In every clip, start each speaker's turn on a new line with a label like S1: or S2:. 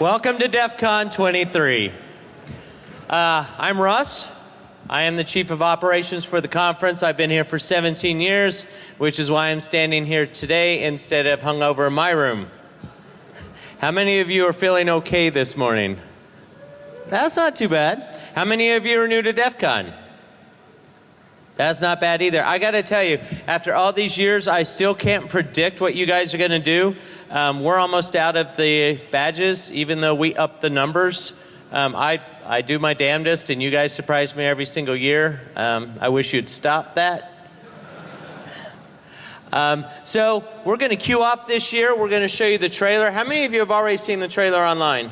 S1: Welcome to DEF CON 23. Uh, I'm Russ. I am the Chief of Operations for the conference. I've been here for 17 years, which is why I'm standing here today instead of hung over in my room. How many of you are feeling okay this morning? That's not too bad. How many of you are new to DEF CON? That's not bad either. I got to tell you, after all these years, I still can't predict what you guys are going to do. Um, we're almost out of the badges, even though we up the numbers. Um, I, I do my damnedest, and you guys surprise me every single year. Um, I wish you'd stop that. Um, so we're going to cue off this year. We're going to show you the trailer. How many of you have already seen the trailer online?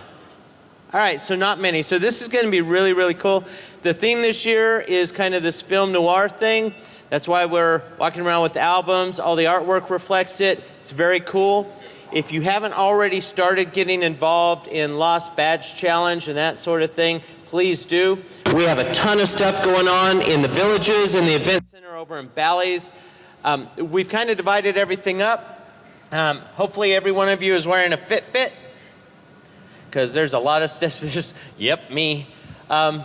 S1: All right, so not many. So this is going to be really, really cool. The theme this year is kind of this film noir thing. That's why we're walking around with albums. All the artwork reflects it. It's very cool. If you haven't already started getting involved in Lost Badge Challenge and that sort of thing, please do. We have a ton of stuff going on in the villages and the event center over in Bally's. Um, we've kind of divided everything up. Um, hopefully, every one of you is wearing a Fitbit because there's a lot of stuff. Yep, me. Um,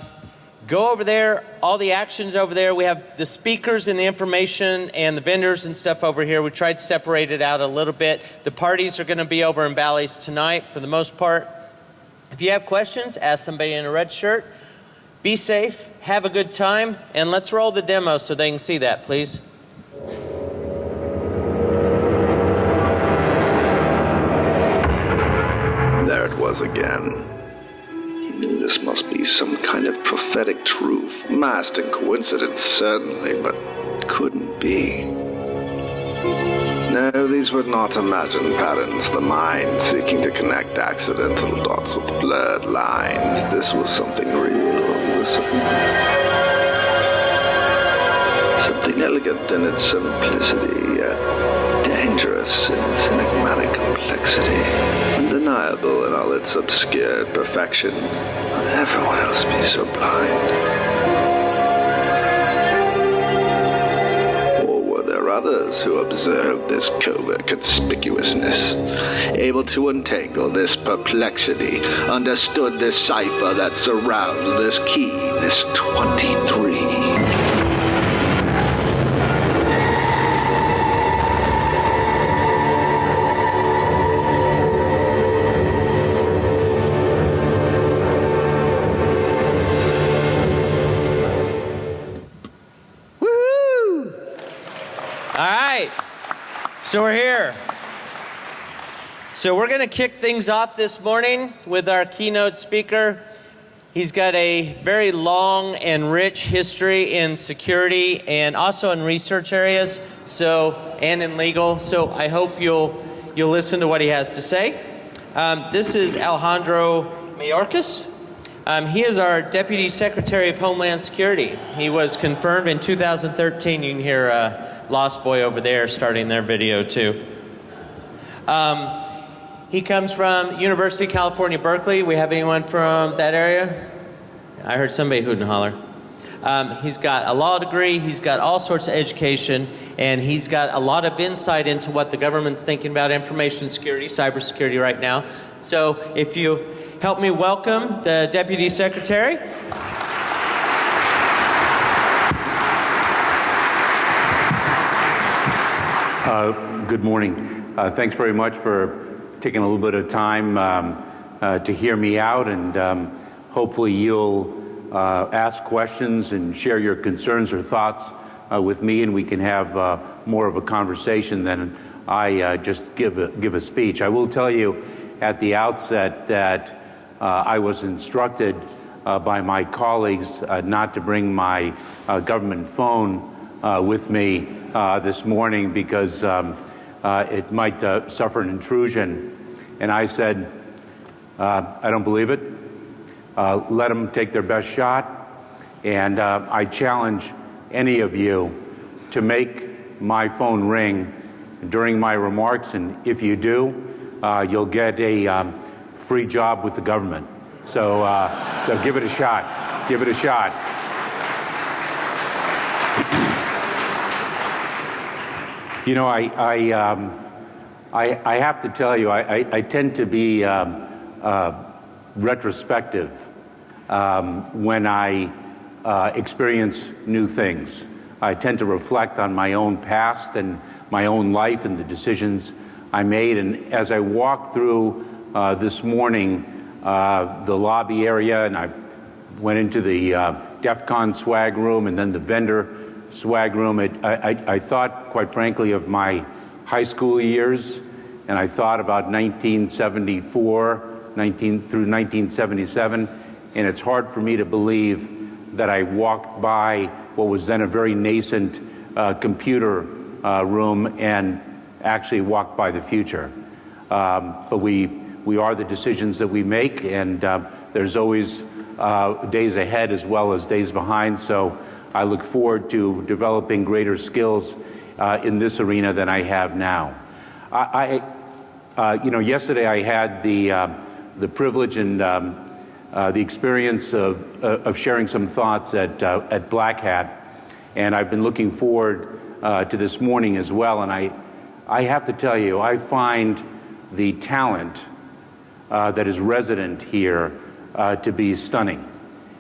S1: go over there. All the actions over there. We have the speakers and the information and the vendors and stuff over here. We tried to separate it out a little bit. The parties are going to be over in Bally's tonight for the most part. If you have questions, ask somebody in a red shirt. Be safe, have a good time, and let's roll the demo so they can see that, please.
S2: Prophetic truth, masked in coincidence, certainly, but couldn't be. No, these were not imagined patterns, the mind seeking to connect accidental dots with blurred lines. This was something real. Something elegant in its simplicity, yet dangerous in its enigmatic complexity undeniable in all its obscure perfection. Everyone else be so blind? Or were there others who observed this covert conspicuousness, able to untangle this perplexity, understood this cipher that surrounds this key, this 23?
S1: So we're here. So we're going to kick things off this morning with our keynote speaker. He's got a very long and rich history in security and also in research areas, so and in legal. So I hope you'll you'll listen to what he has to say. Um, this is Alejandro Mayorkas. Um, he is our Deputy Secretary of Homeland Security. He was confirmed in 2013. You can hear uh, Lost Boy over there starting their video too. Um, he comes from University of California, Berkeley. We have anyone from that area? I heard somebody hoot and holler. Um, he's got a law degree, he's got all sorts of education, and he's got a lot of insight into what the government's thinking about information security, cybersecurity right now. So if you help me welcome the Deputy Secretary.
S3: Uh, good morning. Uh, thanks very much for taking a little bit of time um, uh, to hear me out, and um, hopefully you'll uh, ask questions and share your concerns or thoughts uh, with me, and we can have uh, more of a conversation than I just give a, give a speech. I will tell you at the outset that I was instructed by my colleagues not to bring my government phone with me uh, this morning because um, uh, it might uh, suffer an intrusion. And I said, uh, I don't believe it. Uh, let them take their best shot. And uh, I challenge any of you to make my phone ring during my remarks. And if you do, you'll get a um, free job with the government. So, so give it a shot. Give it a shot. You know, I, I, um, I, I, have to tell you, I, I, I tend to be um, uh, retrospective um, when I uh, experience new things. I tend to reflect on my own past and my own life and the decisions I made. And as I walk through uh, this morning, uh, the lobby area, and I went into the uh, DEF CON swag room and then the vendor swag room, it, I, I, I thought, quite frankly, of my high school years, and I thought about 1974 19, through 1977, and it's hard for me to believe that I walked by what was then a very nascent uh, computer uh, room and actually walked by the future. Um, but we, we are the decisions that we make, and uh, there's always uh, days ahead as well as days behind. So I look forward to developing greater skills uh, in this arena than I have now. I, I uh, you know, yesterday I had the, uh, the privilege and um, uh, the experience of, of sharing some thoughts at, at Black Hat, and I've been looking forward to this morning as well. And I, I have to tell you, I find the talent that is resident here to be stunning.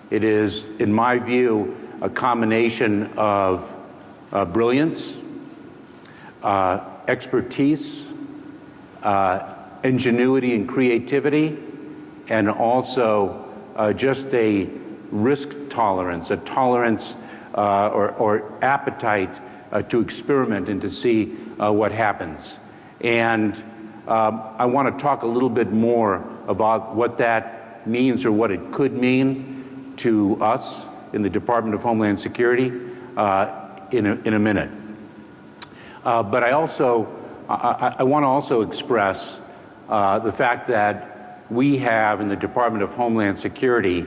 S3: It is, in my view, a combination of brilliance, uh, expertise, uh, ingenuity and creativity, and also uh, just a risk tolerance, a tolerance uh, or, or, appetite uh, to experiment and to see uh, what happens. And um, I want to talk a little bit more about what that means or what it could mean to us in the Department of Homeland Security in a, in a minute. Uh, but I also, I, I want to also express uh, the fact that we have in the Department of Homeland Security,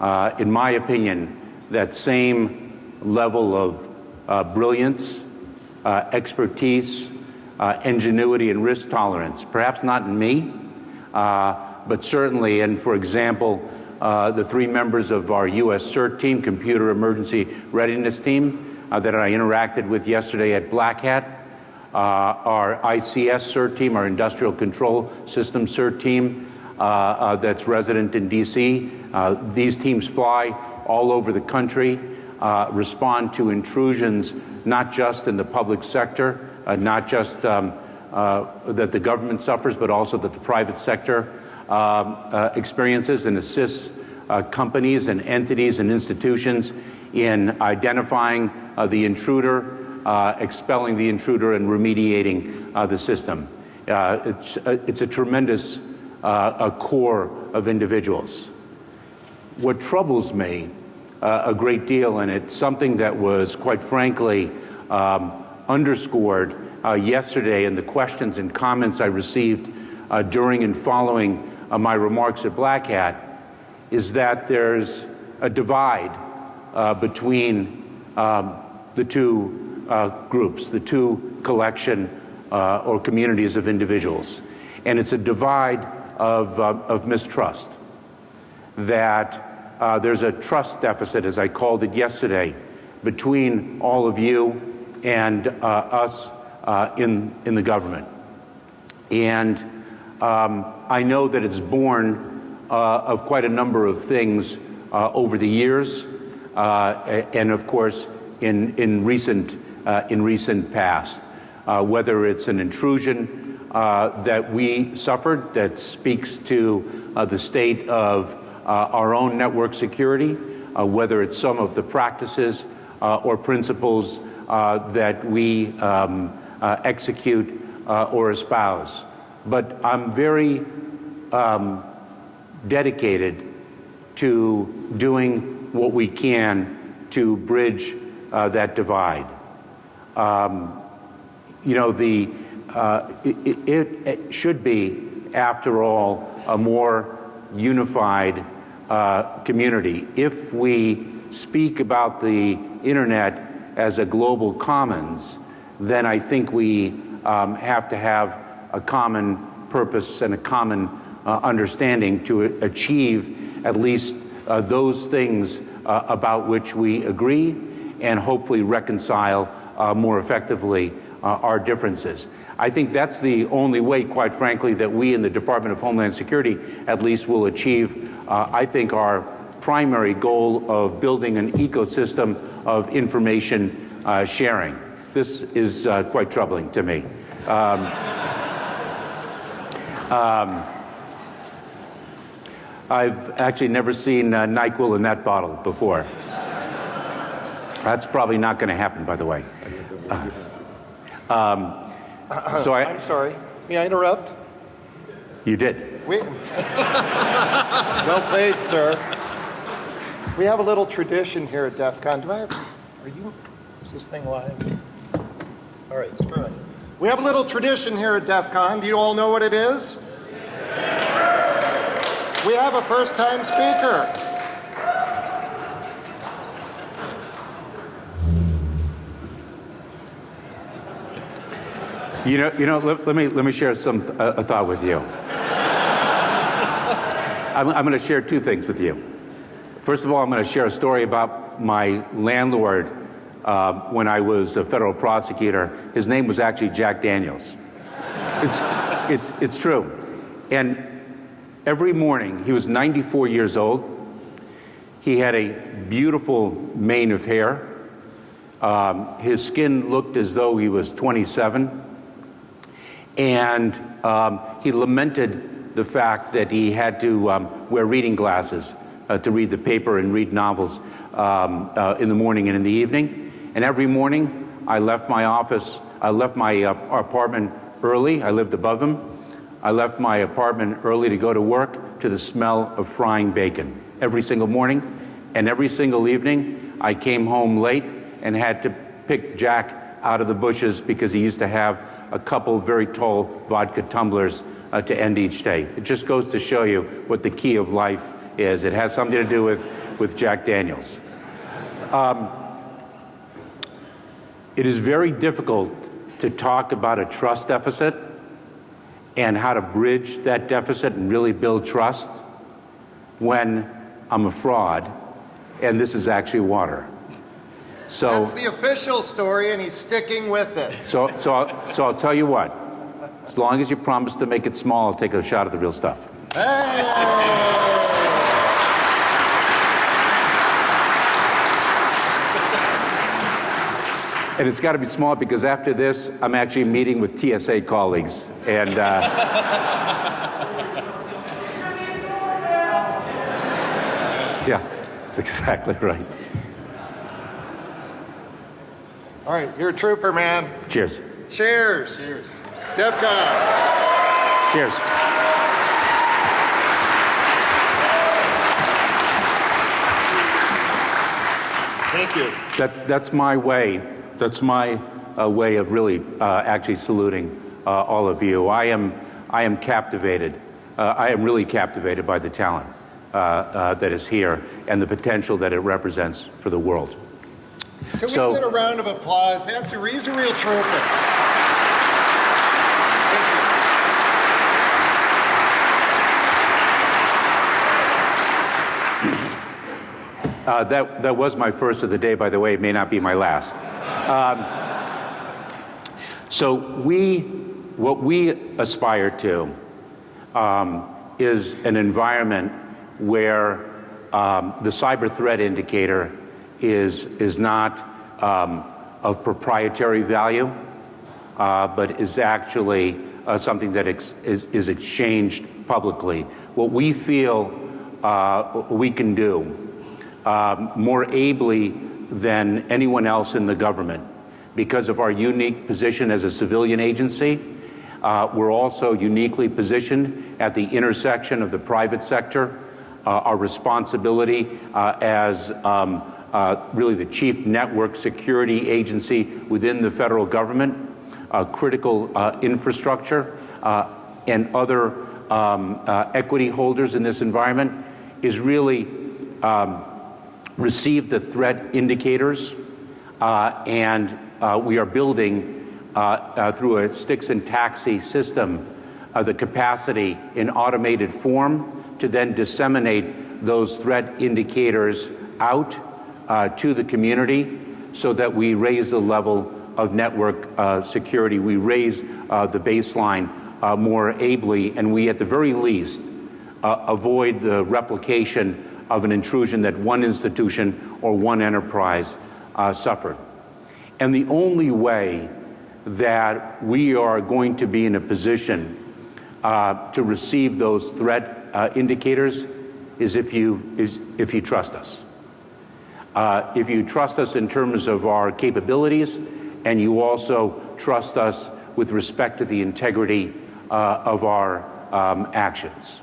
S3: uh, in my opinion, that same level of uh, brilliance, uh, expertise, uh, ingenuity, and risk tolerance. Perhaps not in me, but certainly, and for example, the three members of our U.S. CERT team, Computer Emergency Readiness Team, uh, that I interacted with yesterday at Black Hat. Uh, our ICS CERT team, our Industrial Control System CERT team, uh, uh that's resident in DC. Uh, these teams fly all over the country, uh, respond to intrusions not just in the public sector, not just um, that the government suffers, but also that the private sector um, experiences and assists companies and entities and institutions in identifying uh, the intruder, uh, expelling the intruder, and remediating uh, the system. Uh, it's, uh, it's, a tremendous a corps of individuals. What troubles me a great deal, and it's something that was, quite frankly, um, underscored yesterday in the questions and comments I received during and following my remarks at Black Hat, is that there's a divide uh, between um, the two uh, groups, the two collection uh, or communities of individuals. And it's a divide of, uh, of mistrust, that uh, there's a trust deficit, as I called it yesterday, between all of you and uh, us in, in the government. And um, I know that it's born of quite a number of things over the years, and of course, in, in, recent, uh, in recent past, uh, whether it's an intrusion uh, that we suffered that speaks to uh, the state of uh, our own network security, uh, whether it's some of the practices or principles that we um, execute or espouse. But I'm very um, dedicated to doing what we can to bridge uh, that divide. Um, you know, the, uh, it, it, it, should be, after all, a more unified uh, community. If we speak about the internet as a global commons, then I think we um, have to have a common purpose and a common uh, understanding to achieve at least uh, those things uh, about which we agree and hopefully reconcile uh, more effectively uh, our differences. I think that's the only way, quite frankly, that we in the Department of Homeland Security at least will achieve, uh, I think, our primary goal of building an ecosystem of information uh, sharing. This is uh, quite troubling to me. Um, um, I've actually never seen uh, NyQuil in that bottle before. That's probably not going to happen, by the way. Uh, um, so I,
S4: I'm sorry. May I interrupt?
S3: You did.
S4: We, well played, sir. We have a little tradition here at DEF CON. Do I have, are you, is this thing live? All right, screw it. We have a little tradition here at DEF CON. Do you all know what it is? We have a first time speaker.
S3: You know, you know. Let, let me let me share some a thought with you. I'm, I'm going to share two things with you. First of all, I'm going to share a story about my landlord uh, when I was a federal prosecutor. His name was actually Jack Daniels. It's it's it's true, and every morning he was 94 years old. He had a beautiful mane of hair. Um, his skin looked as though he was 27 and um, he lamented the fact that he had to um, wear reading glasses uh, to read the paper and read novels um, uh, in the morning and in the evening. And every morning, I left my office, I left my uh, apartment early. I lived above him. I left my apartment early to go to work to the smell of frying bacon every single morning. And every single evening, I came home late and had to pick Jack out of the bushes because he used to have a couple very tall vodka tumblers uh, to end each day. It just goes to show you what the key of life is. It has something to do with, with Jack Daniels. Um, it is very difficult to talk about a trust deficit and how to bridge that deficit and really build trust when I'm a fraud and this is actually water. So
S4: That's the official story, and he's sticking with it.
S3: So, so, I'll, so I'll tell you what. As long as you promise to make it small, I'll take a shot at the real stuff.
S4: Hey!
S3: And it's got to be small because after this, I'm actually meeting with TSA colleagues. And uh, yeah, that's exactly right.
S4: All right, you're a trooper, man.
S3: Cheers.
S4: Cheers. Cheers. DEF CON.
S3: Cheers.
S4: Thank you.
S3: That's, that's my way. That's my uh, way of really uh, actually saluting uh, all of you. I am, I am captivated. Uh, I am really captivated by the talent uh, uh, that is here and the potential that it represents for the world.
S4: Can
S3: So-
S4: we get a round of applause? That's a, he's a real trooper.
S3: Uh, that, that was my first of the day, by the way. It may not be my last. Um, so we, what we aspire to um, is an environment where um, the cyber threat indicator is, is not um, of proprietary value, uh, but is actually uh, something that is, is exchanged publicly. What we feel uh, we can do um, more ably than anyone else in the government because of our unique position as a civilian agency. Uh, we're also uniquely positioned at the intersection of the private sector, uh, our responsibility uh, as um, uh, really the chief network security agency within the federal government, critical uh, infrastructure, uh, and other um, equity holders in this environment is really um, receive the threat indicators, uh, and uh, we are building uh, uh, through a STIX and TAXII system uh, the capacity in automated form to then disseminate those threat indicators out uh, to the community so that we raise the level of network security. We raise the baseline more ably, and we, at the very least, avoid the replication of an intrusion that one institution or one enterprise uh, suffered. And the only way that we are going to be in a position uh, to receive those threat uh, indicators is if you, is if you trust us. Uh, if you trust us in terms of our capabilities, and you also trust us with respect to the integrity uh, of our um, actions.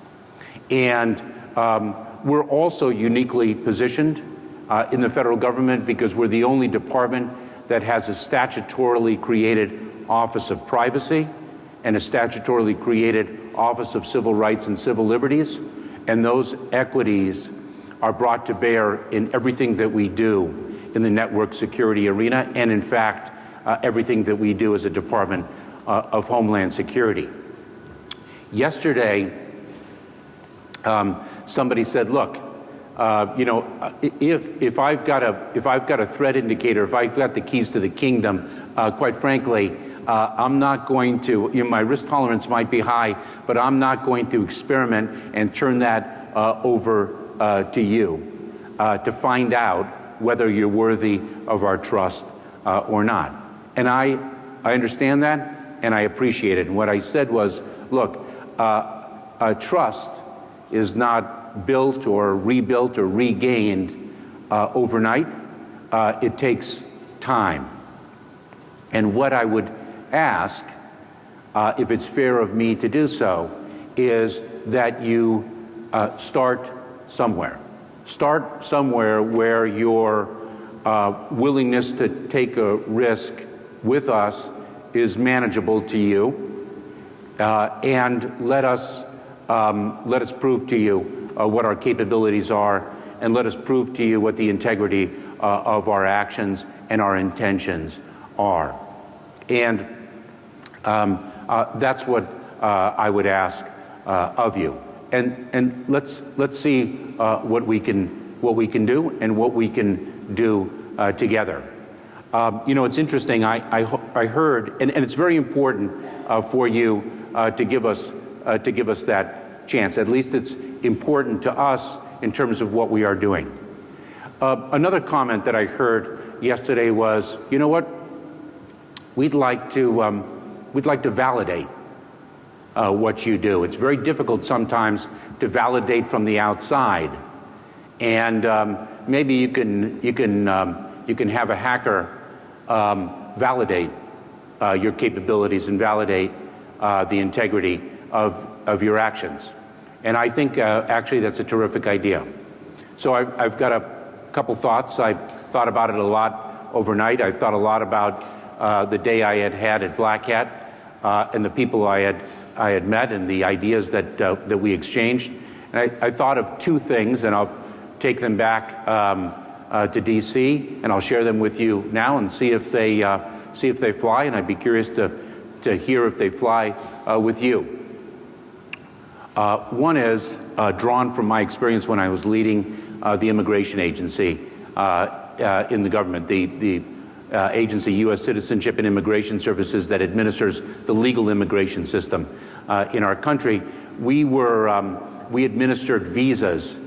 S3: And um, we're also uniquely positioned uh, in the federal government because we're the only department that has a statutorily created Office of Privacy and a statutorily created Office of Civil Rights and Civil Liberties. And those equities are brought to bear in everything that we do in the network security arena, and in fact, uh, everything that we do as a Department uh, of Homeland Security. Yesterday, um, somebody said, look, uh, you know, if, if, I've got a, if I've got a threat indicator, if I've got the keys to the kingdom, uh, quite frankly, uh, I'm not going to, you know, my risk tolerance might be high, but I'm not going to experiment and turn that uh, over uh, to you uh, to find out whether you're worthy of our trust or not. And I, I understand that and I appreciate it. And what I said was, look, trust is not built or rebuilt or regained uh, overnight. Uh, it takes time. And what I would ask, uh, if it's fair of me to do so, is that you uh, start somewhere. Start somewhere where your uh, willingness to take a risk with us is manageable to you. Uh, and let us um, let us prove to you uh, what our capabilities are, and let us prove to you what the integrity uh, of our actions and our intentions are. And um, uh, that's what uh, I would ask uh, of you. And, and let's, let's see uh, what, we can, what we can do and what we can do together. Um, you know, it's interesting. I, I, I heard, and, and, it's very important for you to give us uh, to give us that chance. At least it's important to us in terms of what we are doing. Uh, another comment that I heard yesterday was, you know what? We'd like to, um, we'd like to validate uh, what you do. It's very difficult sometimes to validate from the outside. And um, maybe you can, you, can, um, you can have a hacker um, validate uh, your capabilities and validate uh, the integrity of, of your actions. And I think uh, actually that's a terrific idea. So I've, I've got a couple thoughts. I thought about it a lot overnight. I thought a lot about uh, the day I had had at Black Hat uh, and the people I had, I had met and the ideas that, uh, that we exchanged. And I, I, thought of two things, and I'll take them back um, uh, to DC, and I'll share them with you now and see if they, uh, see if they fly. And I'd be curious to, to hear if they fly with you. Uh, one is uh, drawn from my experience when I was leading uh, the immigration agency uh, uh, in the government, the, the uh, agency, U.S. Citizenship and Immigration Services, that administers the legal immigration system in our country. We were um, we administered visas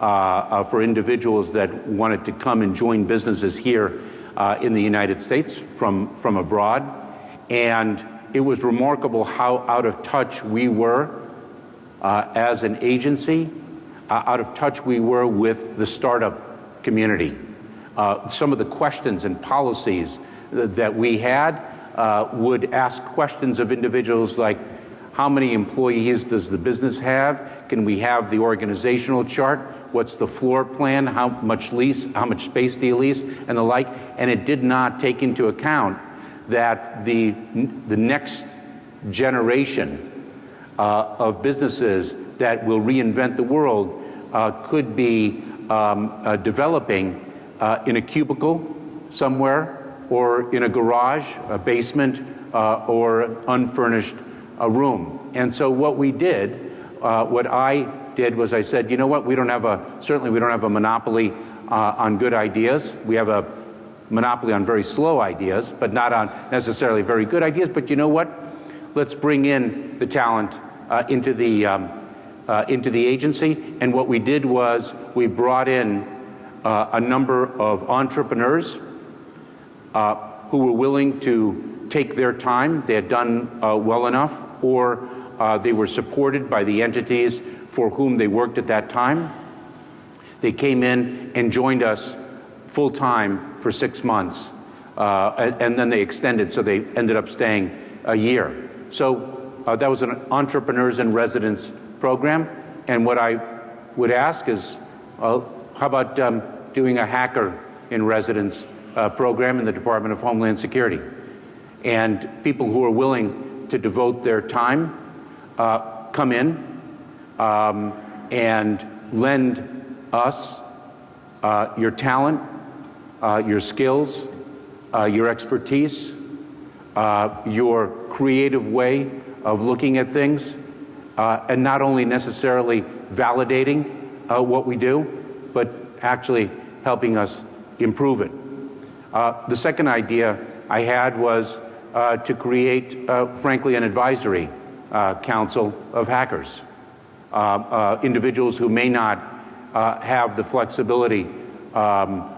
S3: for individuals that wanted to come and join businesses here in the United States from from abroad, and it was remarkable how out of touch we were uh, as an agency, uh, out of touch we were with the startup community. Uh, some of the questions and policies that we had uh, would ask questions of individuals like, how many employees does the business have? Can we have the organizational chart? What's the floor plan? How much lease? How much space do you lease? And the like. And it did not take into account that the, the next generation uh, of businesses that will reinvent the world uh, could be um, uh, developing uh, in a cubicle somewhere or in a garage, a basement, uh, or unfurnished a room. And so what we did, what I did was I said, you know what, we don't have a, certainly we don't have a monopoly on good ideas. We have a monopoly on very slow ideas, but not on necessarily very good ideas. But you know what? Let's bring in the talent uh, into the um, uh, into the agency. And what we did was we brought in uh, a number of entrepreneurs uh, who were willing to take their time. They had done uh, well enough, or uh, they were supported by the entities for whom they worked at that time. They came in and joined us full time for six months, uh, and, and, then they extended, so they ended up staying a year. So uh, that was an entrepreneurs in residence program. And what I would ask is, how about um, doing a hacker in residence uh, program in the Department of Homeland Security? And people who are willing to devote their time uh, come in um, and lend us uh, your talent, uh, your skills, uh, your expertise, uh, your creative way of looking at things, uh, and not only necessarily validating what we do, but actually helping us improve it. the second idea I had was to create, frankly, an advisory council of hackers. Uh, uh, individuals who may not uh, have the flexibility um,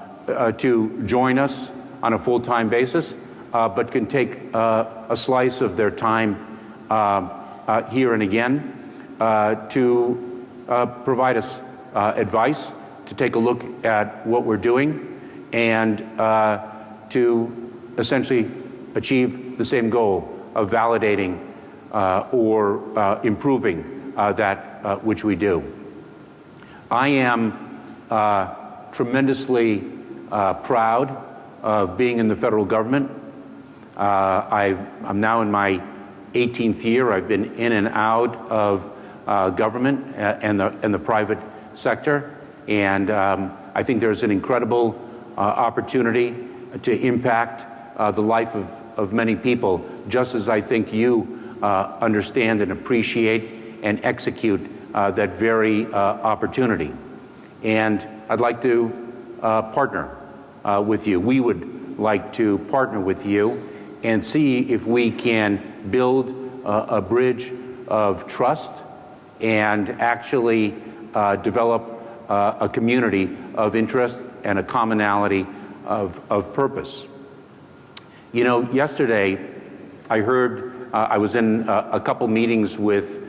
S3: to join us on a full-time basis, but can take a slice of their time here and again to provide us advice, to take a look at what we're doing, and to essentially achieve the same goal of validating uh, or uh, improving uh, that uh, which we do. I am uh, tremendously uh, proud of being in the federal government. Uh, i am now in my 18th year. I've been in and out of uh, government uh, and the, and the private sector. And um, I think there's an incredible opportunity to impact the life of, of many people, just as I think you understand and appreciate and execute uh, that very uh, opportunity. And I'd like to uh, partner uh, with you. We would like to partner with you and see if we can build a bridge of trust and actually uh, develop a community of interest and a commonality of, of purpose. You know, yesterday I heard, I was in a couple meetings with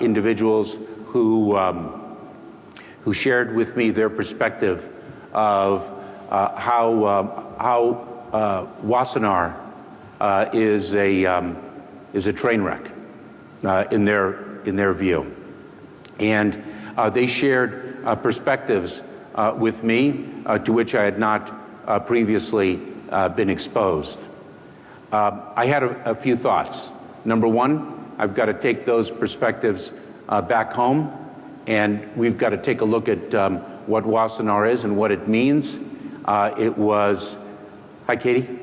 S3: individuals who, um, who shared with me their perspective of uh, how, uh, how uh, Wassenaar uh, is, a, um, is a train wreck uh, in, their, in their view. And uh, they shared perspectives with me to which I had not previously been exposed. I had a, a few thoughts. Number one, I've got to take those perspectives uh, back home, and we've got to take a look at um, what Wassenaar is and what it means. Uh, it was, hi Katie,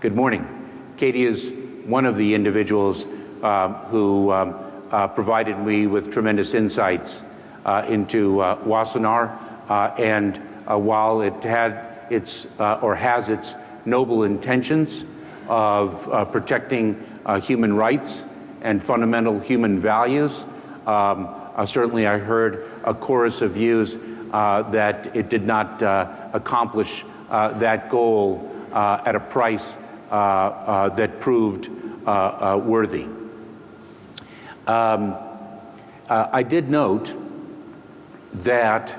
S3: good morning. Katie is one of the individuals uh, who um, uh, provided me with tremendous insights uh, into uh, Wassenaar, and while it had its, or has its noble intentions of protecting human rights and fundamental human values, um, uh, certainly, I heard a chorus of views uh, that it did not uh, accomplish uh, that goal uh, at a price uh, proved worthy. Um, I did note that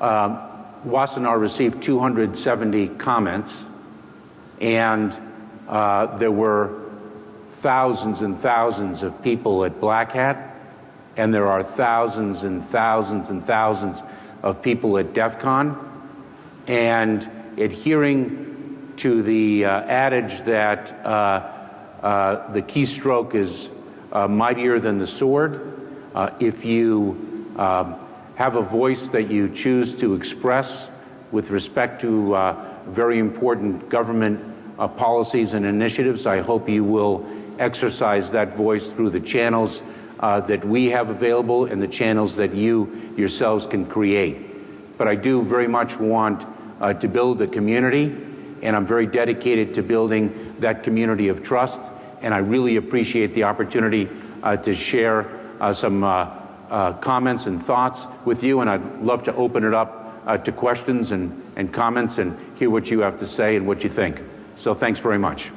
S3: um, Wassenaar received 270 comments, and there were thousands and thousands of people at Black Hat and there are thousands and thousands and thousands of people at DEF CON, and adhering to the uh, adage that uh, uh, the keystroke is uh, mightier than the sword. Uh, if you um, have a voice that you choose to express with respect to very important government policies and initiatives, I hope you will exercise that voice through the channels that we have available and the channels that you yourselves can create. But I do very much want to build a community and I'm very dedicated to building that community of trust. And I really appreciate the opportunity uh, to share uh, some uh, uh, comments and thoughts with you. And I'd love to open it up uh, to questions and, and comments and hear what you have to say and what you think. So thanks very much.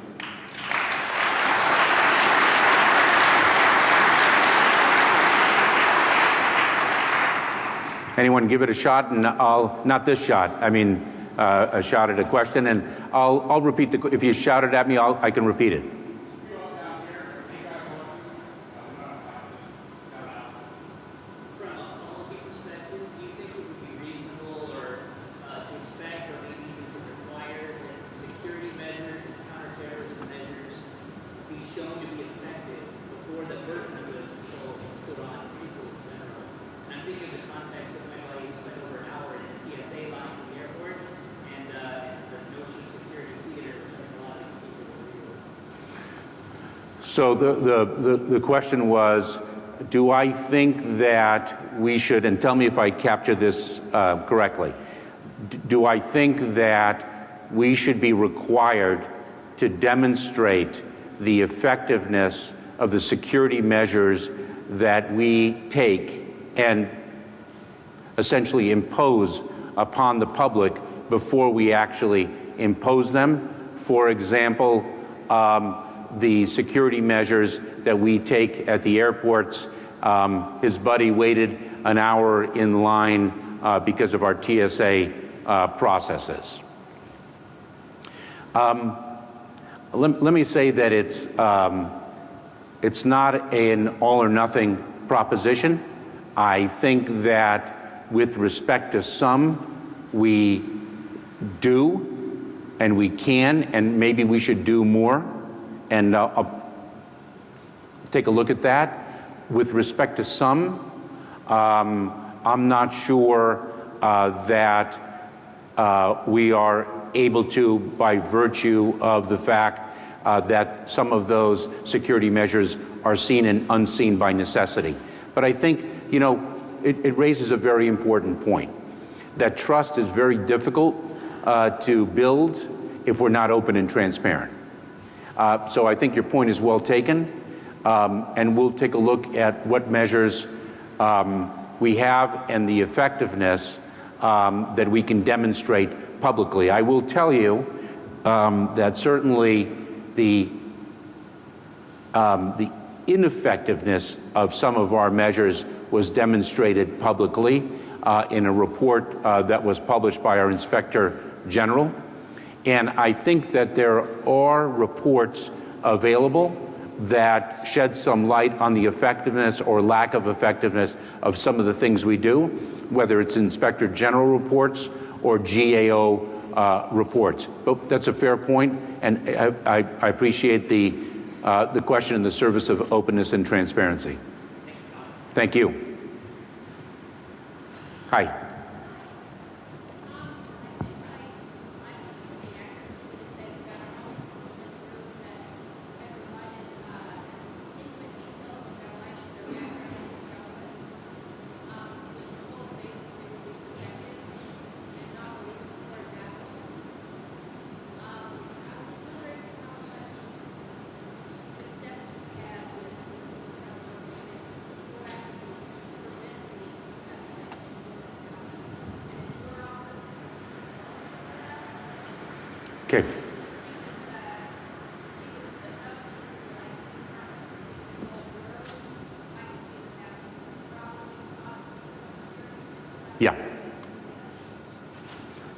S3: Anyone give it a shot, and I'll not this shot. I mean, uh, a shot at a question, and I'll I'll repeat the. If you shout it at me, I'll, I can repeat it.
S5: From a policy perspective, do you think it would be reasonable or uh, to expect or maybe even to require that security measures and counterterrorism measures be shown to be effective before the burden of those controls is put on people in general? And I'm thinking in the context of my lady spent over an hour in a TSA line at the airport and uh, the notion of security theater, which I think a lot of these people were real.
S3: So the, the, the, the question was, do I think that we should, and tell me if I capture this uh, correctly, do I think that we should be required to demonstrate the effectiveness of the security measures that we take and essentially impose upon the public before we actually impose them. For example, um, the security measures that we take at the airports. Um, his buddy waited an hour in line uh, because of our TSA uh, processes. Um, let, let me say that it's, um, it's not an all or nothing proposition. I think that with respect to some, we do and we can, and maybe we should do more. And uh, I'll take a look at that. With respect to some, um, I'm not sure uh, that uh, we are able to by virtue of the fact uh, that some of those security measures are seen and unseen by necessity. But I think, you know, it, it raises a very important point that trust is very difficult uh, to build if we're not open and transparent. Uh, so I think your point is well taken, um, and we'll take a look at what measures um, we have and the effectiveness um, that we can demonstrate publicly. I will tell you um, that certainly the um, the ineffectiveness of some of our measures was demonstrated publicly uh, in a report uh, that was published by our Inspector General. And I think that there are reports available that shed some light on the effectiveness or lack of effectiveness of some of the things we do, whether it's Inspector General reports or GAO uh, reports. But that's a fair point, and I, I, I appreciate the, uh, the question in the service of openness and transparency. Thank you. Hi. Okay. Yeah.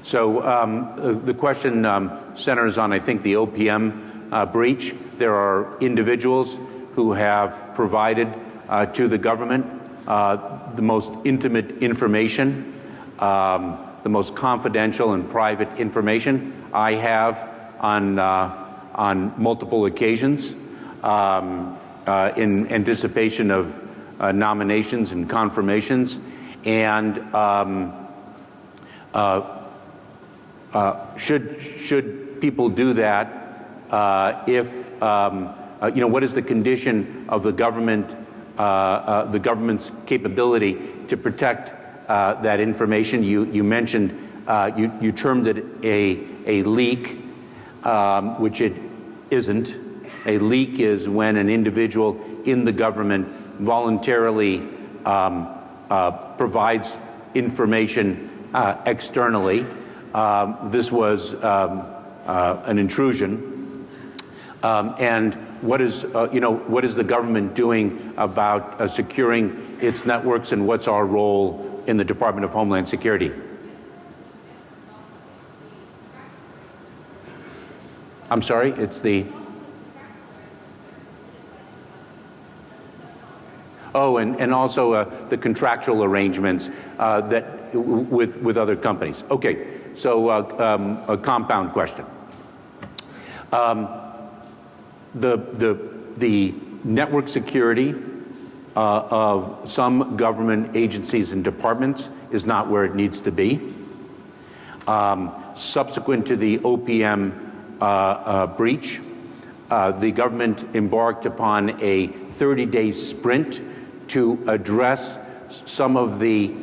S3: So um, the question um, centers on, I think, the OPM uh, breach. There are individuals who have provided uh, to the government uh, the most intimate information, um, the most confidential and private information. I have on uh, on multiple occasions um, uh, in anticipation of uh, nominations and confirmations, and um, uh, uh, should should people do that uh, if um, uh, you know what is the condition of the government uh, uh, the government's capability to protect uh, that information? You you mentioned you you termed it a a leak, um, which it isn't. A leak is when an individual in the government voluntarily um, provides information externally. Um, this was um, uh, an intrusion. Um, and what is, uh, you know, what is the government doing about uh, securing its networks and what's our role in the Department of Homeland Security? I'm sorry, it's the. Oh, and, and also uh, the contractual arrangements uh, that with, with other companies. Okay, so uh, um, a compound question. Um, the, the, the network security uh, of some government agencies and departments is not where it needs to be. Um, subsequent to the OPM uh, uh, breach, uh, the government embarked upon a 30 day sprint to address some of the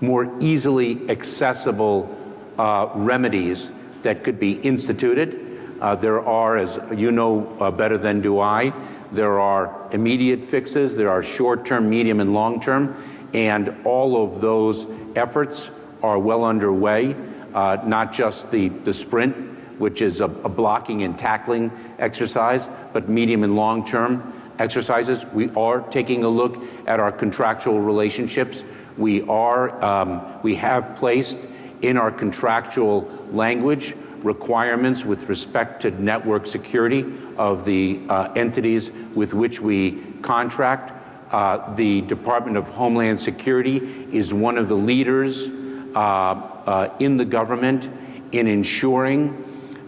S3: more easily accessible uh, remedies that could be instituted. Uh, there are, as you know uh, better than do I, there are immediate fixes, there are short term, medium, and long term, and all of those efforts are well underway, uh, not just the, the sprint, which is a, a blocking and tackling exercise, but medium and long term exercises. We are taking a look at our contractual relationships. We are, um, we have placed in our contractual language requirements with respect to network security of the uh, entities with which we contract. Uh, the Department of Homeland Security is one of the leaders uh, uh in the government in ensuring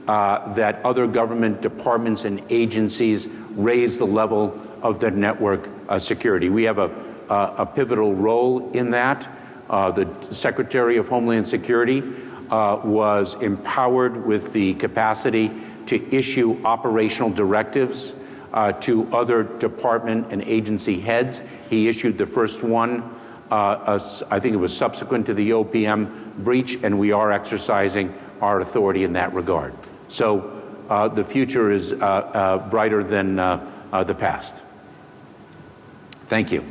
S3: uh, that other government departments and agencies raise the level of their network uh, security. We have a, a, pivotal role in that. Uh, the Secretary of Homeland Security uh, was empowered with the capacity to issue operational directives uh, to other department and agency heads. He issued the first one uh, I think it was subsequent to the OPM breach, and we are exercising our authority in that regard. So uh, the future is uh, uh, brighter than uh, uh, the past. Thank you.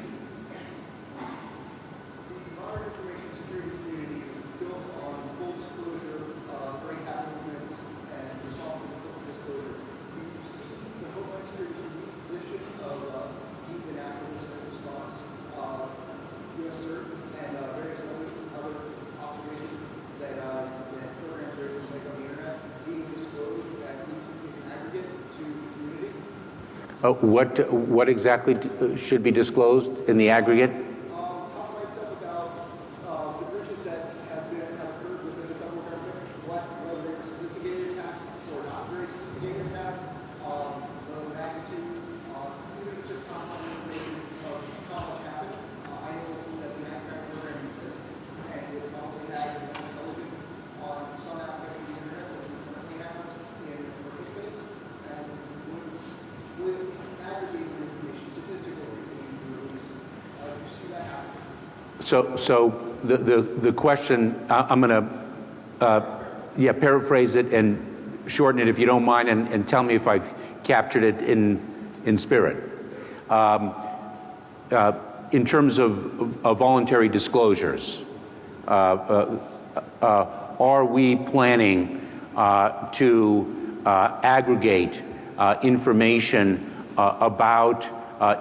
S3: What, what exactly uh, should be disclosed in the aggregate? So, so the, the, the question, I'm going to, uh, yeah, paraphrase it and shorten it if you don't mind, and, and tell me if I've captured it in, in spirit. Um, uh, in terms of, of, of voluntary disclosures, uh, uh, uh are we planning uh, to aggregate information about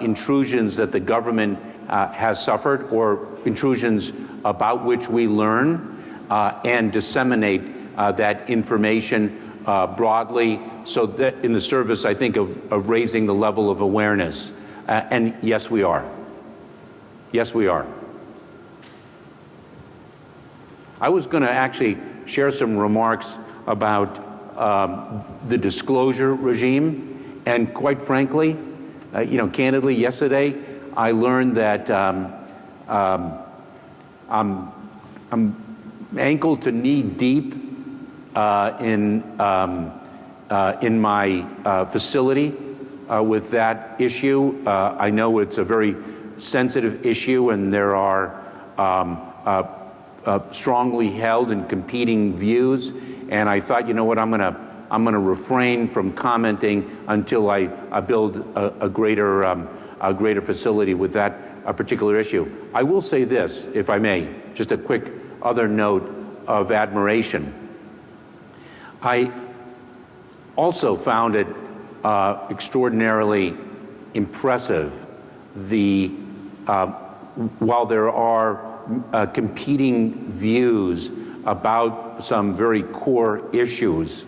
S3: intrusions that the government uh, has suffered or intrusions about which we learn uh, and disseminate uh, that information uh, broadly so that in the service, I think, of, of raising the level of awareness. Uh, and yes, we are. Yes, we are. I was going to actually share some remarks about um, the disclosure regime. And quite frankly, uh, you know, candidly, yesterday, I learned that um, um, I'm, I'm ankle to knee deep uh, in, um, uh, in my uh, facility uh, with that issue. Uh, I know it's a very sensitive issue and there are um, uh, strongly held and competing views. And I thought, you know what, I'm going to I'm going to refrain from commenting until I, I build a, a greater, um, a greater facility with that a particular issue. I will say this, if I may, just a quick other note of admiration. I also found it uh, extraordinarily impressive the uh, while there are uh, competing views about some very core issues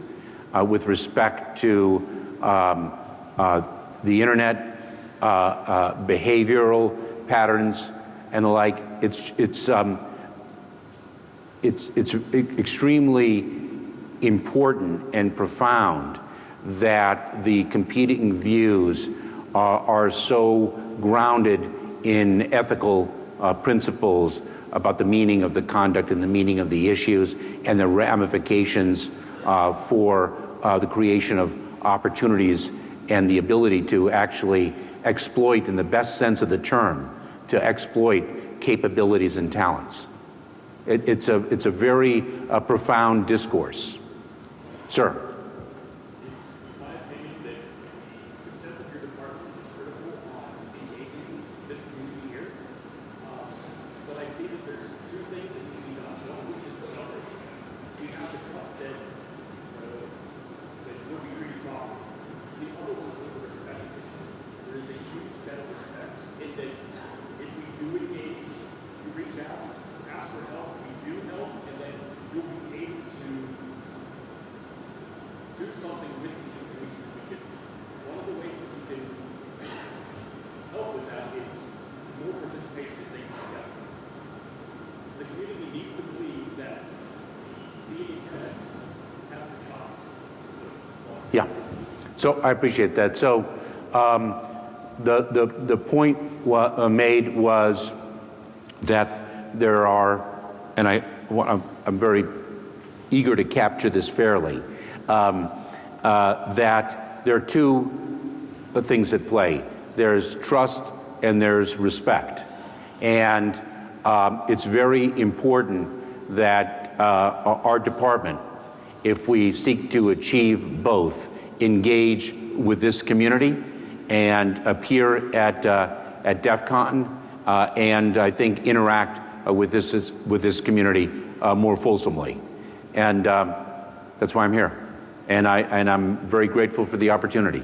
S3: uh, with respect to um, uh, the internet, uh, uh, behavioral patterns, and the like. It's it's um, it's it's extremely important and profound that the competing views are, so grounded in ethical uh, principles about the meaning of the conduct and the meaning of the issues and the ramifications for uh, the creation of opportunities and the ability to actually exploit, in the best sense of the term, to exploit capabilities and talents. It, it's, a, it's a very uh, profound discourse. Sir. So I appreciate that. So um, the, the, the point wa- uh, made was that there are, and I, I'm, I'm very eager to capture this fairly, um, uh, that there are two things at play there's trust and there's respect. And um, it's very important that uh, our department if we seek to achieve both, engage with this community and appear at, uh, at DEF CON uh, and I think interact uh, with, this, with this community more fulsomely. And um, that's why I'm here. And, I, and I'm very grateful for the opportunity.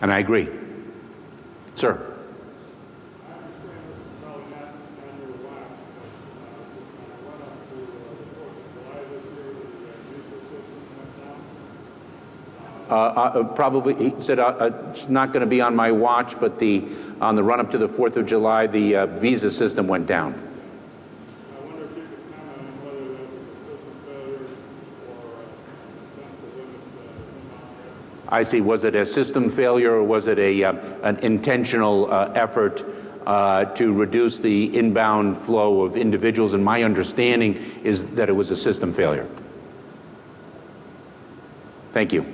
S3: And I agree. Sir. Uh, uh, probably, he said uh, uh it's not going to be on my watch, but the, on the run up to the 4th of July, the uh, visa system went down. I see. Was it a system failure or was it a, uh, an intentional uh, effort uh, to reduce the inbound flow of individuals? And my understanding is that it was a system failure. Thank you.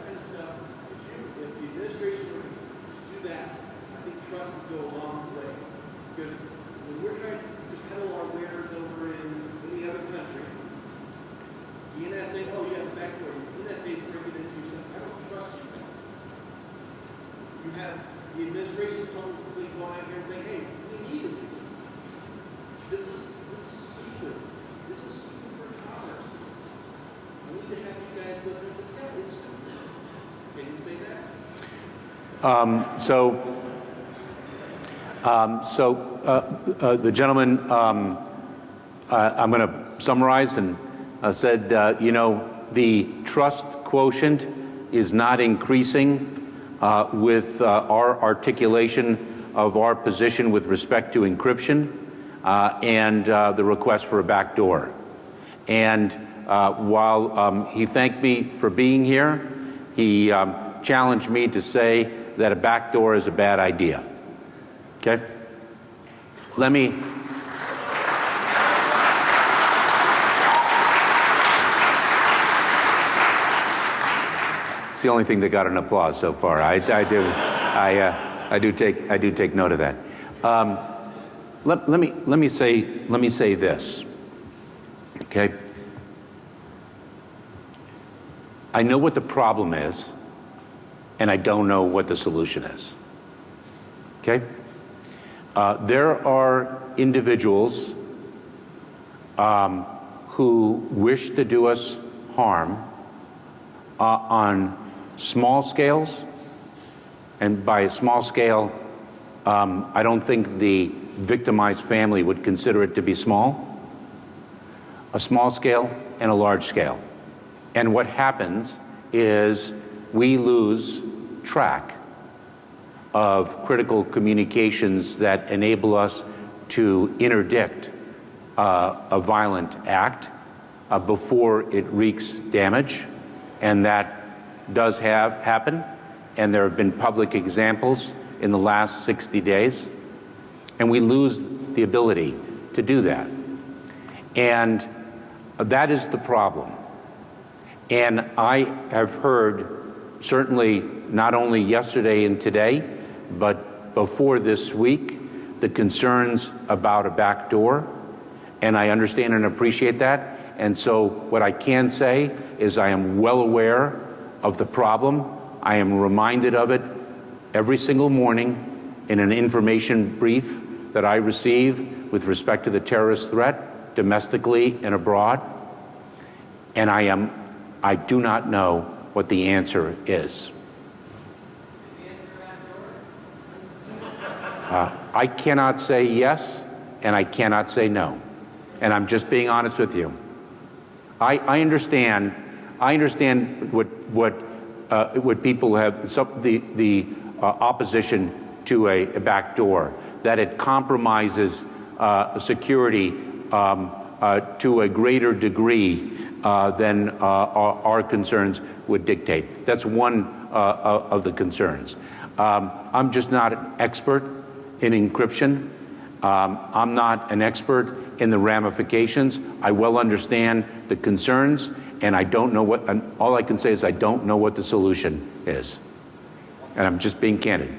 S6: go a long way. Because when we're trying to peddle our wares over in any other country. The NSA, oh, you have a backdoor. The NSA is bringing it to you. I don't trust you guys. You have the administration publicly going out here and saying, hey, we need to do this. This is, this is stupid. This is stupid for commerce. I need to have you guys go and say, yeah, it's stupid. Can you say that?
S3: Um, so, um, so uh, uh, the gentleman, um, uh, I'm going to summarize and uh, said, uh, you know, the trust quotient is not increasing uh, with our articulation of our position with respect to encryption and the request for a backdoor. And while um, he thanked me for being here, he um, challenged me to say that a backdoor is a bad idea. Okay? Let me. It's the only thing that got an applause so far. I, I do, I, uh, I do take, I do take note of that. Um, let, let me, let me say, let me say this. Okay. I know what the problem is, and I don't know what the solution is. Okay? Uh, there are individuals um, who wish to do us harm uh, on small scales, and by small scale, um, I don't think the victimized family would consider it to be small. A small scale and a large scale. And what happens is we lose track of critical communications that enable us to interdict uh, a violent act uh, before it wreaks damage. And that does have happen. And there have been public examples in the last 60 days. And we lose the ability to do that. And that is the problem. And I have heard, certainly not only yesterday and today, but before this week, the concerns about a backdoor. And I understand and appreciate that. And so, what I can say is, I am well aware of the problem. I am reminded of it every single morning in an information brief that I receive with respect to the terrorist threat, domestically and abroad. And I am I do not know what the answer is. Uh, I cannot say yes, and I cannot say no. And I'm just being honest with you. I, I understand. I understand what what uh, what people have some, the the uh, opposition to a, a back door that it compromises uh, security um, uh, to a greater degree uh, than our, our, concerns would dictate. That's one of the concerns. Um, I'm just not an expert in encryption. Um, I'm not an expert in the ramifications. I well understand the concerns, and I don't know what, all I can say is I don't know what the solution is. And I'm just being candid.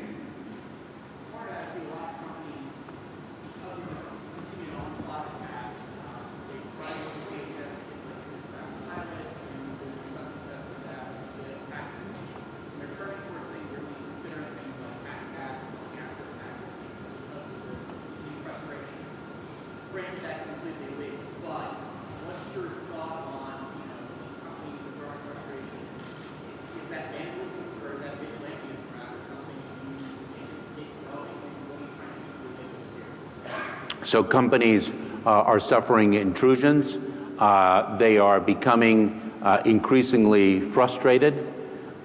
S3: So companies uh, are suffering intrusions. Uh, they are becoming uh, increasingly frustrated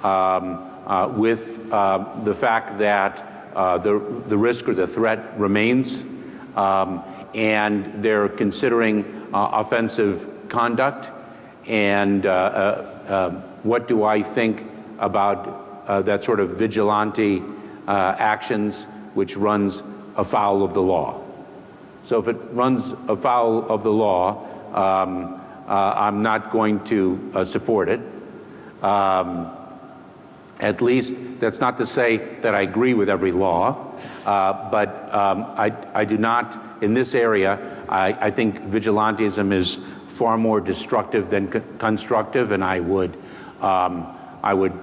S3: um, uh, with uh, the fact that the, the risk or the threat remains, um, and they're considering offensive conduct. And what do I think about that sort of vigilante actions which runs afoul of the law? So if it runs afoul of the law, um, uh, I'm not going to uh, support it. Um, At least, that's not to say that I agree with every law, uh, but um, I, I do not, in this area, I, I think vigilantism is far more destructive than co- constructive, and I would, um, I would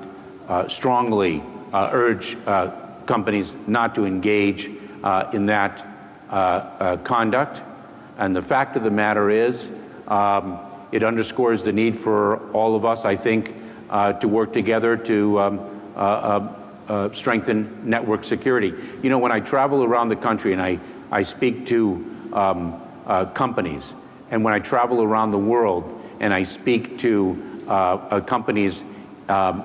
S3: uh, strongly uh, urge uh, companies not to engage in that conduct. And the fact of the matter is, um, it underscores the need for all of us, I think, uh, to work together to um, uh, uh, uh, strengthen network security. You know, when I travel around the country and I, I speak to um, uh, companies, and when I travel around the world and I speak to uh, uh, companies um,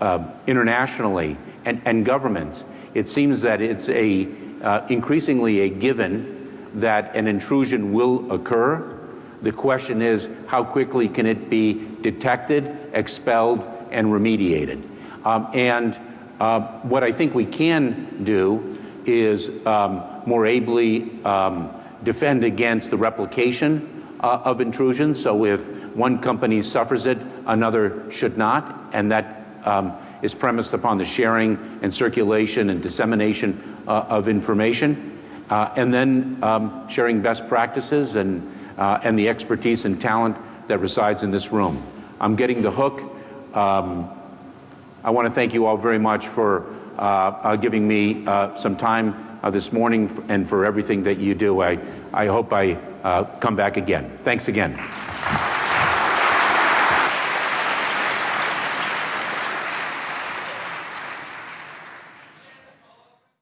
S3: uh, internationally and, and governments, it seems that it's a uh, increasingly a given that an intrusion will occur. The question is, how quickly can it be detected, expelled, and remediated? Um, and uh, what I think we can do is um, more ably um, defend against the replication uh, of intrusion. So if one company suffers it, another should not, and that um, is premised upon the sharing and circulation and dissemination uh, of information, uh, and then um, sharing best practices and, uh, and the expertise and talent that resides in this room. I'm getting the hook. Um, I want to thank you all very much for uh, uh, giving me some time this morning and for everything that you do. I, I hope I come back again. Thanks again.